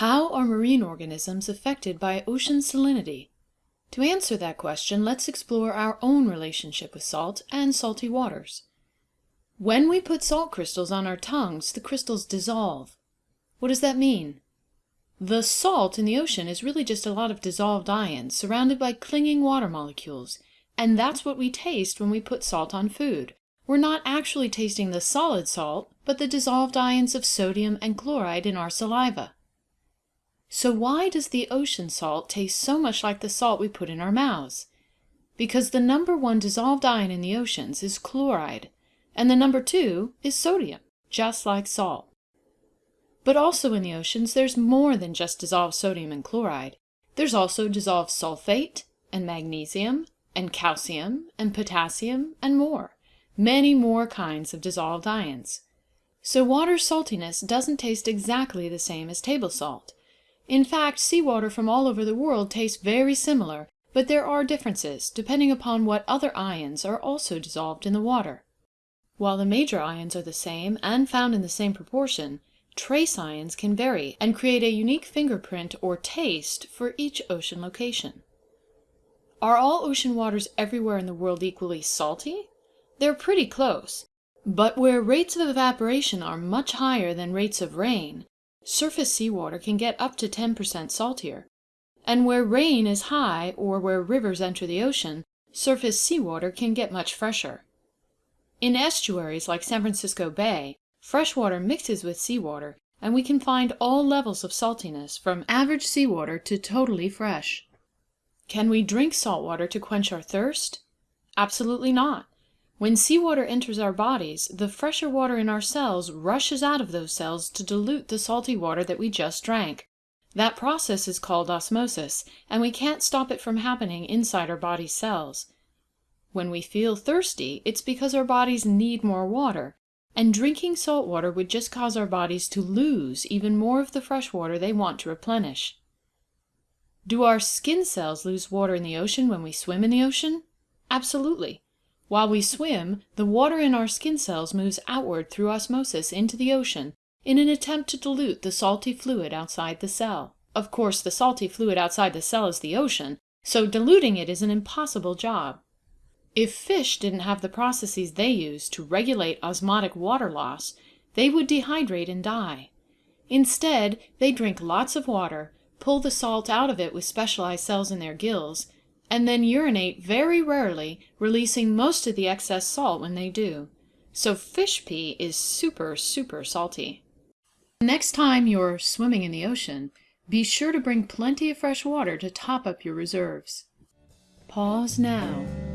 How are marine organisms affected by ocean salinity? To answer that question, let's explore our own relationship with salt and salty waters. When we put salt crystals on our tongues, the crystals dissolve. What does that mean? The salt in the ocean is really just a lot of dissolved ions surrounded by clinging water molecules, and that's what we taste when we put salt on food. We're not actually tasting the solid salt, but the dissolved ions of sodium and chloride in our saliva. So why does the ocean salt taste so much like the salt we put in our mouths? Because the number one dissolved ion in the oceans is chloride, and the number two is sodium, just like salt. But also in the oceans there's more than just dissolved sodium and chloride. There's also dissolved sulfate, and magnesium, and calcium, and potassium, and more. Many more kinds of dissolved ions. So water saltiness doesn't taste exactly the same as table salt. In fact, seawater from all over the world tastes very similar, but there are differences, depending upon what other ions are also dissolved in the water. While the major ions are the same and found in the same proportion, trace ions can vary and create a unique fingerprint or taste for each ocean location. Are all ocean waters everywhere in the world equally salty? They're pretty close, but where rates of evaporation are much higher than rates of rain, surface seawater can get up to 10% saltier, and where rain is high or where rivers enter the ocean, surface seawater can get much fresher. In estuaries like San Francisco Bay, fresh water mixes with seawater, and we can find all levels of saltiness, from average seawater to totally fresh. Can we drink salt water to quench our thirst? Absolutely not. When seawater enters our bodies, the fresher water in our cells rushes out of those cells to dilute the salty water that we just drank. That process is called osmosis, and we can't stop it from happening inside our body's cells. When we feel thirsty, it's because our bodies need more water, and drinking salt water would just cause our bodies to lose even more of the fresh water they want to replenish. Do our skin cells lose water in the ocean when we swim in the ocean? Absolutely. While we swim, the water in our skin cells moves outward through osmosis into the ocean in an attempt to dilute the salty fluid outside the cell. Of course, the salty fluid outside the cell is the ocean, so diluting it is an impossible job. If fish didn't have the processes they use to regulate osmotic water loss, they would dehydrate and die. Instead, they drink lots of water, pull the salt out of it with specialized cells in their gills, and then urinate very rarely, releasing most of the excess salt when they do. So fish pee is super, super salty. Next time you're swimming in the ocean, be sure to bring plenty of fresh water to top up your reserves. Pause now.